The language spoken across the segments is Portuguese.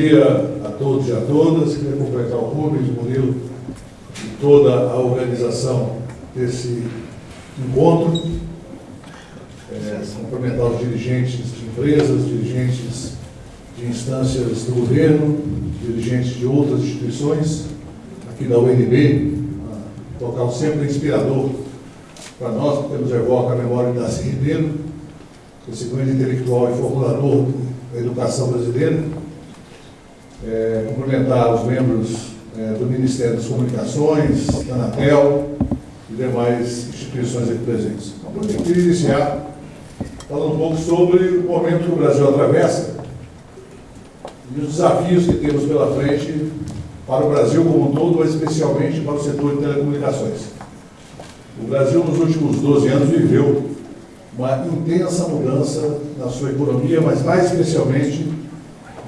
dia a todos e a todas. Queria completar o Rubens, o Murilo e toda a organização desse encontro. É, cumprimentar os dirigentes de empresas, dirigentes de instâncias do governo, dirigentes de outras instituições, aqui da UNB, local sempre inspirador para nós, porque nos evoca a memória de Darcy Ribeiro, esse grande intelectual e formulador da educação brasileira. É, cumprimentar os membros é, do Ministério das Comunicações, da Anatel e demais instituições aqui presentes. Então, eu queria iniciar falando um pouco sobre o momento que o Brasil atravessa e os desafios que temos pela frente para o Brasil como um todo, mas especialmente para o setor de telecomunicações. O Brasil, nos últimos 12 anos, viveu uma intensa mudança na sua economia, mas mais especialmente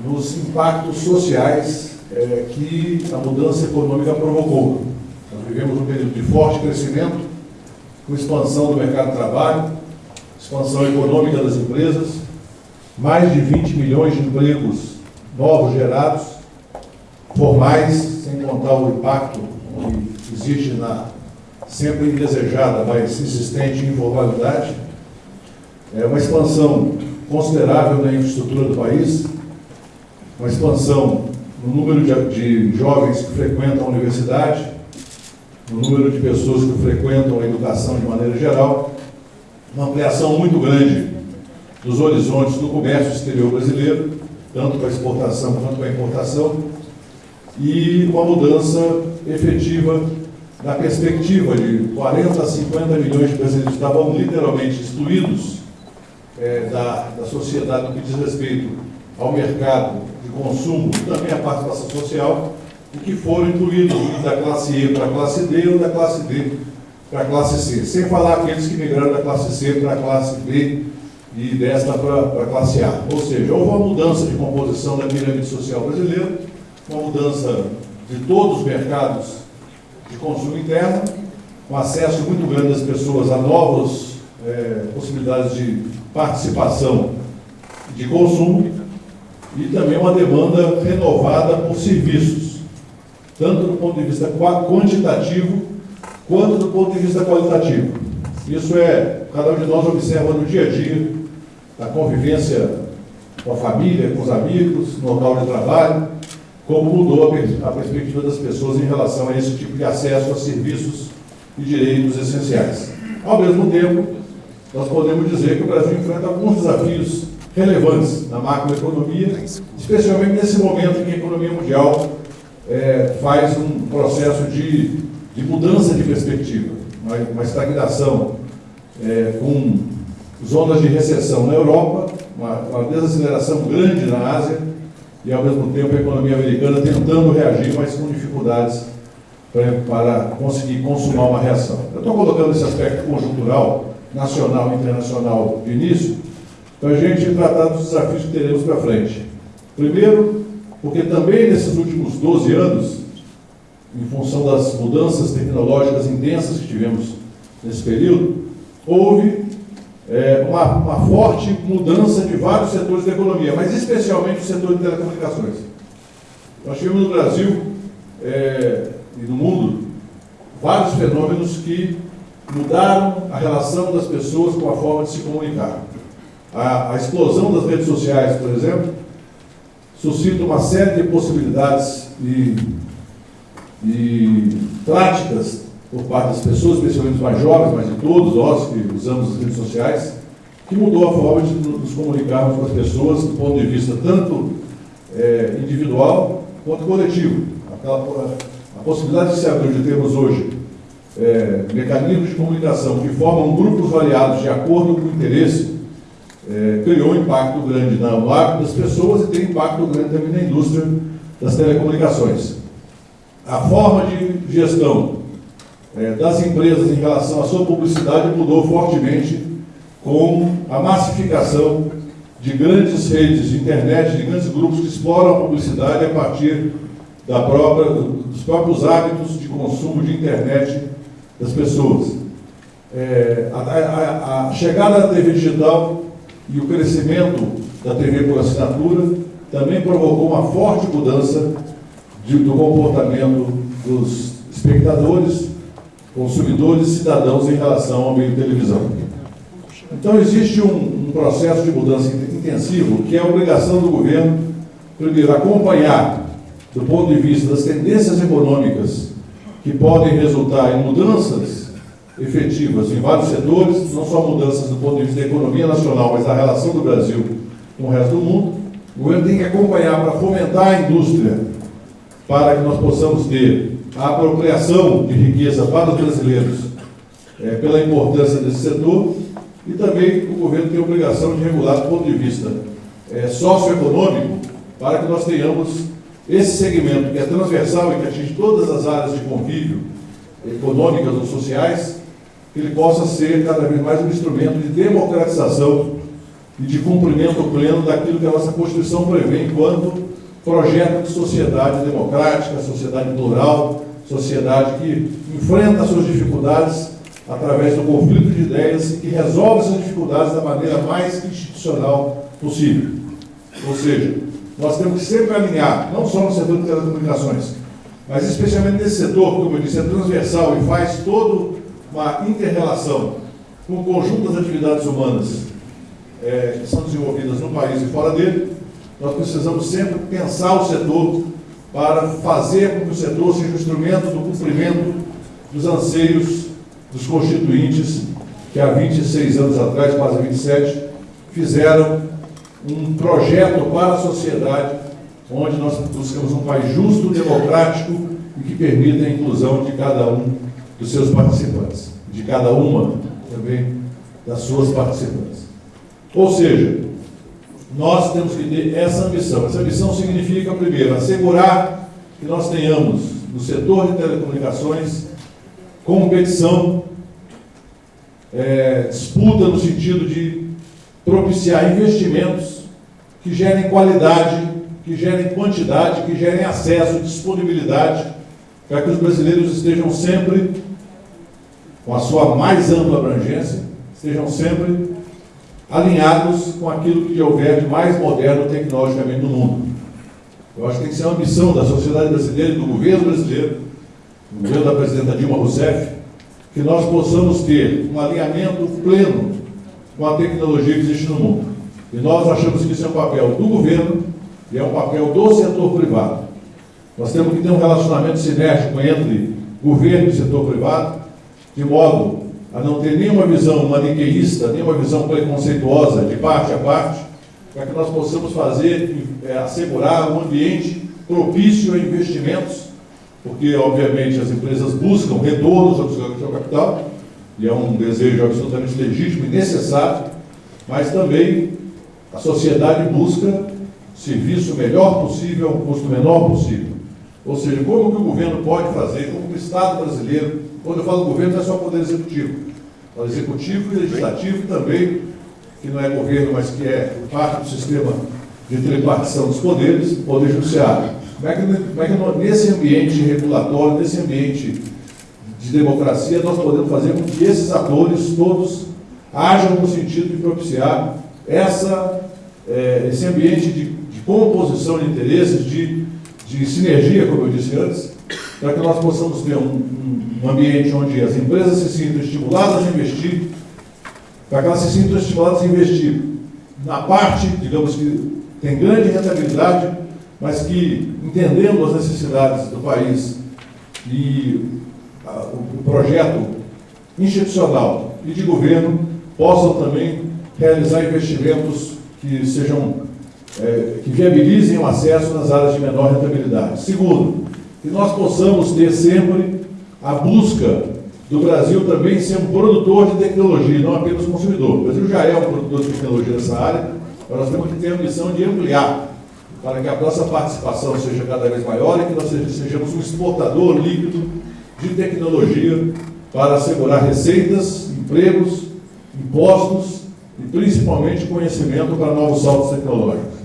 nos impactos sociais é, que a mudança econômica provocou. Nós vivemos um período de forte crescimento, com expansão do mercado de trabalho, expansão econômica das empresas, mais de 20 milhões de empregos novos gerados, formais, sem contar o impacto que existe na sempre indesejada, mas insistente informalidade, é uma expansão considerável na infraestrutura do país, uma expansão no número de, de jovens que frequentam a universidade, no número de pessoas que frequentam a educação de maneira geral, uma ampliação muito grande dos horizontes do comércio exterior brasileiro, tanto para exportação quanto para importação, e uma mudança efetiva na perspectiva de 40 a 50 milhões de brasileiros que estavam literalmente excluídos é, da, da sociedade no que diz respeito ao mercado consumo, também a participação social, e que foram incluídos da classe E para a classe D ou da classe D para a classe C. Sem falar aqueles que migraram da classe C para a classe B e desta para a classe A. Ou seja, houve uma mudança de composição da pirâmide social brasileira, uma mudança de todos os mercados de consumo interno, um acesso muito grande das pessoas a novas é, possibilidades de participação de consumo e também uma demanda renovada por serviços, tanto do ponto de vista quantitativo quanto do ponto de vista qualitativo. Isso é, cada um de nós observa no dia a dia, na convivência com a família, com os amigos, no local de trabalho, como mudou a, perspectiva das pessoas em relação a esse tipo de acesso a serviços e direitos essenciais. Ao mesmo tempo, nós podemos dizer que o Brasil enfrenta alguns desafios relevantes na macroeconomia, especialmente nesse momento em que a economia mundial é, faz um processo de, de, mudança de perspectiva, uma, uma estagnação é, com zonas de recessão na Europa, uma, uma desaceleração grande na Ásia e, ao mesmo tempo, a economia americana tentando reagir, mas com dificuldades para, conseguir consumar uma reação. Eu estou colocando esse aspecto conjuntural nacional e internacional de início, para a gente tratar dos desafios que teremos para frente. Primeiro, porque também nesses últimos 12 anos, em função das mudanças tecnológicas intensas que tivemos nesse período, houve é, uma, uma, forte mudança de vários setores da economia, mas especialmente o setor de telecomunicações. Nós tivemos no Brasil é, e no mundo vários fenômenos que mudaram a relação das pessoas com a forma de se comunicar. A, a explosão das redes sociais, por exemplo, suscita uma série de possibilidades e, e práticas por parte das pessoas, especialmente os mais jovens, mas de todos nós que usamos as redes sociais, que mudou a forma de nos comunicarmos com as pessoas do ponto de vista tanto é, individual quanto coletivo. Aquela, a possibilidade de se de termos hoje é, mecanismos de comunicação que formam grupos variados de acordo com o interesse, é, criou um impacto grande no hábito das pessoas e tem impacto grande também na indústria das telecomunicações. A forma de gestão é, das empresas em relação à sua publicidade mudou fortemente com a massificação de grandes redes de internet, de grandes grupos que exploram a publicidade a partir da própria, dos próprios hábitos de consumo de internet das pessoas. É, a, a, a, chegada da TV digital e o crescimento da TV por assinatura também provocou uma forte mudança de, do comportamento dos espectadores, consumidores e cidadãos em relação ao meio de televisão. Então, existe um, um processo de mudança intensivo que é a obrigação do governo, primeiro, acompanhar, do ponto de vista das tendências econômicas que podem resultar em mudanças efetivas em vários setores, não só mudanças do ponto de vista da economia nacional, mas da relação do Brasil com o resto do mundo. O governo tem que acompanhar para fomentar a indústria, para que nós possamos ter a apropriação de riqueza para os brasileiros é, pela importância desse setor e também o governo tem a obrigação de regular do ponto de vista é, socioeconômico para que nós tenhamos esse segmento que é transversal e que atinge todas as áreas de convívio econômicas ou sociais, ele possa ser cada vez mais um instrumento de democratização e de cumprimento pleno daquilo que a nossa Constituição prevê enquanto projeto de sociedade democrática, sociedade plural, sociedade que enfrenta suas dificuldades através do conflito de ideias e que resolve essas dificuldades da maneira mais institucional possível. Ou seja, nós temos que sempre alinhar, não só no setor de telecomunicações, mas especialmente nesse setor, como eu disse, é transversal e faz toda uma inter-relação com o conjunto das atividades humanas é, que são desenvolvidas no país e fora dele, nós precisamos sempre pensar o setor para fazer com que o setor seja um instrumento do cumprimento dos anseios dos constituintes que há 26 anos atrás, quase 27, fizeram um projeto para a sociedade onde nós buscamos um país justo, democrático e que permita a inclusão de cada um dos seus participantes, de cada uma também das suas participantes. Ou seja, nós temos que ter essa ambição. Essa ambição significa, primeiro, assegurar que nós tenhamos no setor de telecomunicações competição, é, disputa no sentido de propiciar investimentos que gerem qualidade, que gerem quantidade, que gerem acesso, disponibilidade, para que os brasileiros estejam sempre, com a sua mais ampla abrangência, estejam sempre alinhados com aquilo que houver de mais moderno tecnologicamente no mundo. Eu acho que tem que ser uma missão da sociedade brasileira e do governo brasileiro, do governo da presidenta Dilma Rousseff, que nós possamos ter um alinhamento pleno com a tecnologia que existe no mundo. E nós achamos que isso é um papel do governo e é um papel do setor privado. Nós temos que ter um relacionamento sinérgico entre governo e setor privado, de modo a não ter nenhuma visão maniqueísta, nenhuma visão preconceituosa de parte a parte, para que nós possamos fazer, é, assegurar um ambiente propício a investimentos, porque, obviamente, as empresas buscam retorno sobre o seu capital, e é um desejo absolutamente legítimo e necessário, mas também a sociedade busca serviço melhor possível, custo menor possível. Ou seja, como que o governo pode fazer, como o Estado brasileiro quando eu falo governo, não é só poder executivo. É o executivo e legislativo também, que não é governo, mas que é parte do sistema de tripartição dos poderes, poder judiciário. Como é, que, como é que nesse ambiente regulatório, nesse ambiente de democracia, nós podemos fazer com que esses atores todos hajam no sentido de propiciar essa, é, esse ambiente de, de composição de interesses, de, de sinergia, como eu disse antes, para que nós possamos ter um, um, ambiente onde as empresas se sintam estimuladas a investir, para que elas se sintam estimuladas a investir na parte, digamos que tem grande rentabilidade, mas que, entendendo as necessidades do país e a, o, o projeto institucional e de governo, possam também realizar investimentos que sejam é, que viabilizem o acesso nas áreas de menor rentabilidade. Segundo, que nós possamos ter sempre a busca do Brasil também ser um produtor de tecnologia, não apenas consumidor. O Brasil já é um produtor de tecnologia nessa área, mas nós temos que ter a missão de ampliar para que a nossa participação seja cada vez maior e que nós sejamos um exportador líquido de tecnologia para assegurar receitas, empregos, impostos e principalmente conhecimento para novos saltos tecnológicos.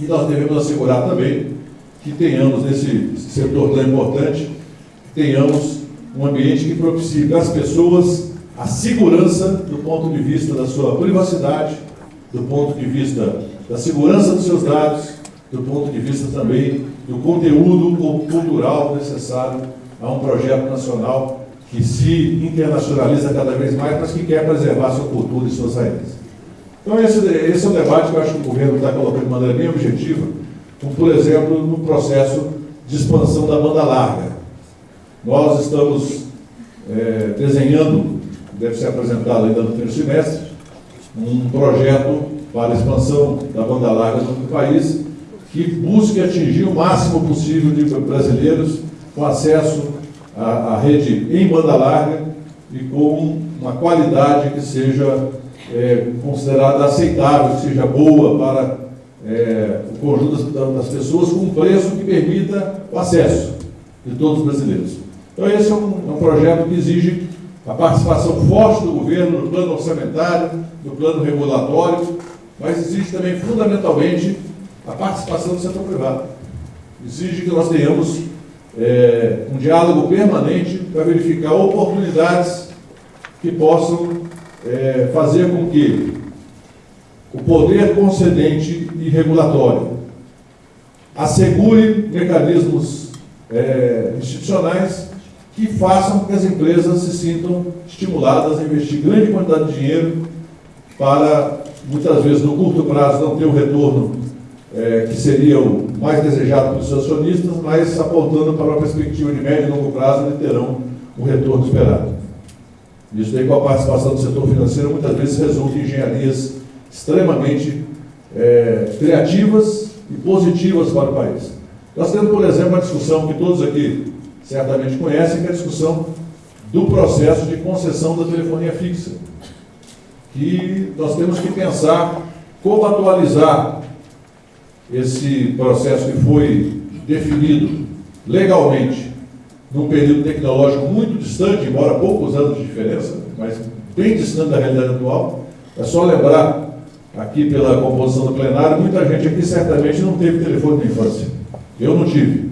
E nós devemos assegurar também que tenhamos nesse setor tão importante, tenhamos um ambiente que propicie as pessoas a segurança do ponto de vista da sua privacidade, do ponto de vista da segurança dos seus dados, do ponto de vista também do conteúdo cultural necessário a um projeto nacional que se internacionaliza cada vez mais, mas que quer preservar sua cultura e suas raízes. Então, esse, esse é um debate que eu acho que o governo está colocando de maneira bem objetiva, como, por exemplo, no processo de expansão da banda larga. Nós estamos é, desenhando, deve ser apresentado ainda no primeiro semestre, um projeto para a expansão da banda larga no país, que busque atingir o máximo possível de brasileiros com acesso à, à rede em banda larga e com uma qualidade que seja é, considerada aceitável, que seja boa para é, o conjunto das, das, pessoas, com um preço que permita o acesso de todos os brasileiros. Então, esse é um, é um projeto que exige a participação forte do governo no plano orçamentário, no plano regulatório, mas exige também, fundamentalmente, a participação do setor privado. Exige que nós tenhamos é, um diálogo permanente para verificar oportunidades que possam é, fazer com que o poder concedente e regulatório assegure mecanismos é, institucionais que façam com que as empresas se sintam estimuladas a investir grande quantidade de dinheiro para, muitas vezes, no curto prazo, não ter o retorno é, que seria o mais desejado pelos acionistas, mas apontando para uma perspectiva de médio e longo prazo, eles terão o retorno esperado. Isso daí, com a participação do setor financeiro, muitas vezes resulta em engenharias extremamente é, criativas e positivas para o país. Nós temos, por exemplo, uma discussão que todos aqui certamente conhecem, que é a discussão do processo de concessão da telefonia fixa. Que nós temos que pensar como atualizar esse processo que foi definido legalmente num período tecnológico muito distante, embora poucos anos de diferença, mas bem distante da realidade atual. É só lembrar, aqui pela composição do plenário, muita gente aqui certamente não teve telefone na infância. Eu não tive.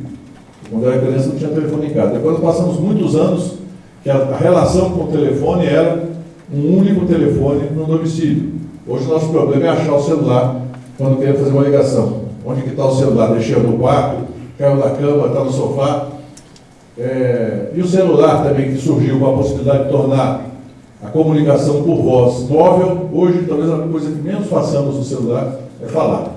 Quando era criança não tinha telefone em casa. Depois passamos muitos anos que a relação com o telefone era um único telefone no domicílio. Hoje o nosso problema é achar o celular quando queremos fazer uma ligação. Onde que está o celular? Deixei no quarto, caiu da cama, está no sofá. É, e o celular também, que surgiu com a possibilidade de tornar a comunicação por voz móvel, hoje talvez a coisa que menos façamos no celular é falar.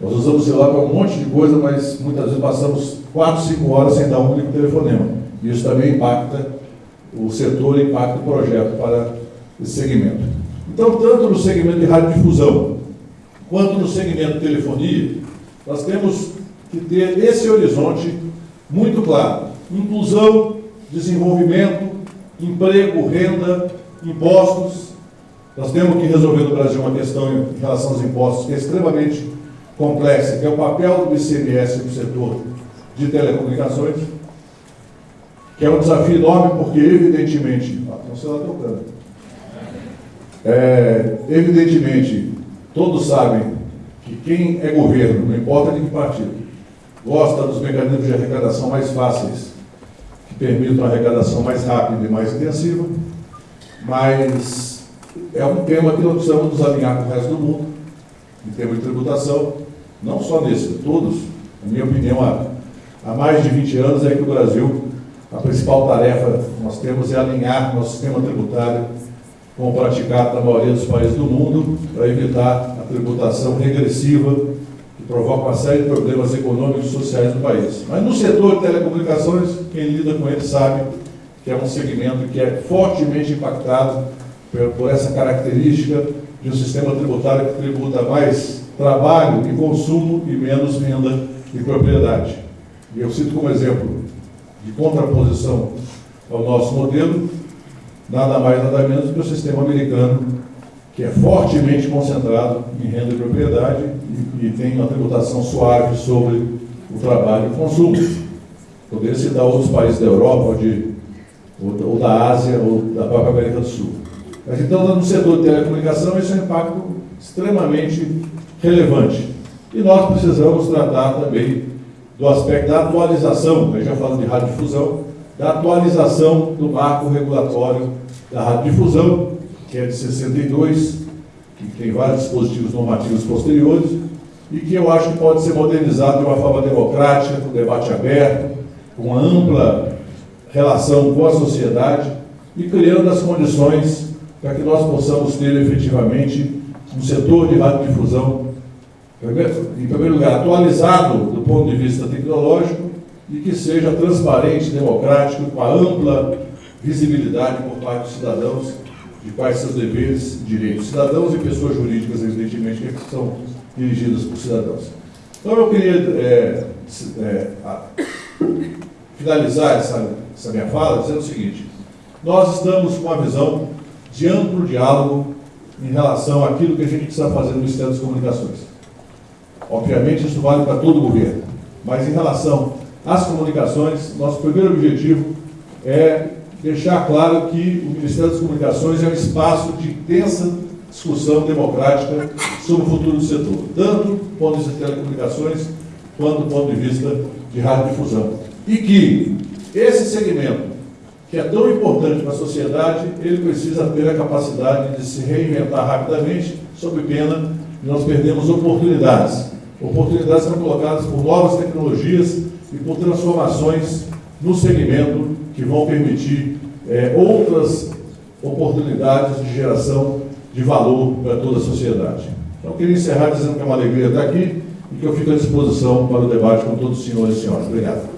Nós usamos o celular para um monte de coisa, mas muitas vezes passamos 4, 5 horas sem dar um único telefonema. Isso também impacta o setor, impacta o projeto para esse segmento. Então, tanto no segmento de radiodifusão, quanto no segmento de telefonia, nós temos que ter esse horizonte muito claro. Inclusão, desenvolvimento, emprego, renda, impostos. Nós temos que resolver no Brasil uma questão em relação aos impostos que é extremamente complexa, que é o papel do ICMS no setor de telecomunicações, que é um desafio enorme porque, evidentemente, ah, tem um celular tocando. É, evidentemente, todos sabem que quem é governo, não importa de que partido, gosta dos mecanismos de arrecadação mais fáceis, que permitam a arrecadação mais rápida e mais intensiva, mas é um tema que nós precisamos nos alinhar com o resto do mundo, em termos de tributação, não só nesse, todos, na minha opinião, há, há mais de 20 anos é que o Brasil, a principal tarefa que nós temos é alinhar nosso sistema tributário com o praticado na maioria dos países do mundo, para evitar a tributação regressiva provoca uma série de problemas econômicos e sociais no país. Mas no setor de telecomunicações, quem lida com ele sabe que é um segmento que é fortemente impactado por, essa característica de um sistema tributário que tributa mais trabalho e consumo e menos renda e propriedade. E eu cito como exemplo de contraposição ao nosso modelo, nada mais nada menos do que o sistema americano que é fortemente concentrado em renda e propriedade e, tem uma tributação suave sobre o trabalho e o consumo. Poderia citar outros países da Europa, de, ou, ou da Ásia, ou da própria América do Sul. Mas então, no setor de telecomunicação, isso é um impacto extremamente relevante. E nós precisamos tratar também do aspecto da atualização, eu já falando de radiodifusão, da atualização do marco regulatório da radiodifusão, que é de 62, que tem vários dispositivos normativos posteriores, e que eu acho que pode ser modernizado de uma forma democrática, com debate aberto, com ampla relação com a sociedade e criando as condições para que nós possamos ter efetivamente um setor de radiodifusão, em primeiro lugar, atualizado do ponto de vista tecnológico e que seja transparente, democrático, com a ampla visibilidade por parte dos cidadãos de quais seus deveres e direitos. Cidadãos e pessoas jurídicas, evidentemente, que são dirigidas por cidadãos. Então, eu queria é, é, a, finalizar essa, essa minha fala dizendo o seguinte: nós estamos com uma visão de amplo diálogo em relação àquilo que a gente precisa fazer no Ministério das Comunicações. Obviamente, isso vale para todo o governo, mas em relação às comunicações, nosso primeiro objetivo é deixar claro que o Ministério das Comunicações é um espaço de intensa discussão democrática sobre o futuro do setor, tanto do ponto de vista de telecomunicações, quanto do ponto de vista de radiodifusão. E que esse segmento, que é tão importante para a sociedade, ele precisa ter a capacidade de se reinventar rapidamente, sob pena de nós perdermos oportunidades. Oportunidades são colocadas por novas tecnologias e por transformações no segmento que vão permitir é, outras oportunidades de geração de valor para toda a sociedade. Então, queria encerrar dizendo que é uma alegria estar aqui e que eu fico à disposição para o debate com todos os senhores e senhoras. Obrigado.